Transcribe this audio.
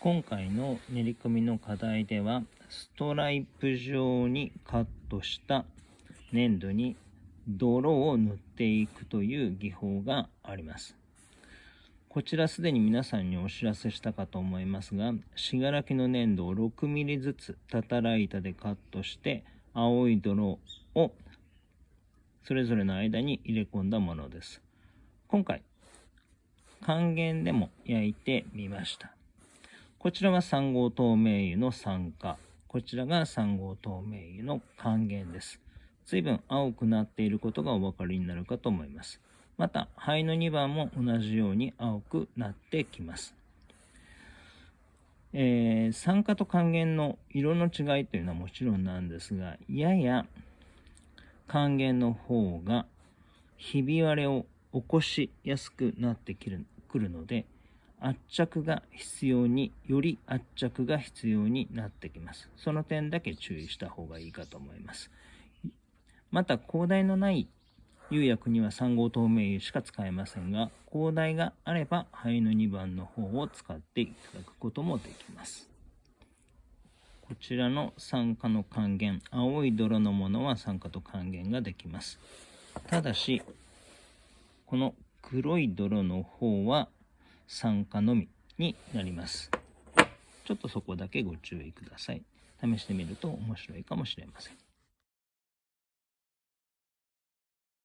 今回の練り込みの課題ではストライプ状にカットした粘土に泥を塗っていくという技法があります。こちらすでに皆さんにお知らせしたかと思いますが信楽の粘土を 6mm ずつたたら板でカットして青い泥をそれぞれの間に入れ込んだものです。今回還元でも焼いてみました。こちらは3号透明油の酸化。こちらが3号透明油の還元です。随分青くなっていることがお分かりになるかと思います。また、灰の2番も同じように青くなってきます。えー、酸化と還元の色の違いというのはもちろんなんですが、やや還元の方がひび割れを起こしやすくなってくるので、圧着が必要に、より圧着が必要になってきます。その点だけ注意した方がいいかと思います。また、広大のない釉薬には3号透明油しか使えませんが、広大があれば灰の2番の方を使っていただくこともできます。こちらの酸化の還元、青い泥のものは酸化と還元ができます。ただし、この黒い泥の方は酸化のみになります。ちょっとそこだけご注意ください。試してみると面白いかもしれません。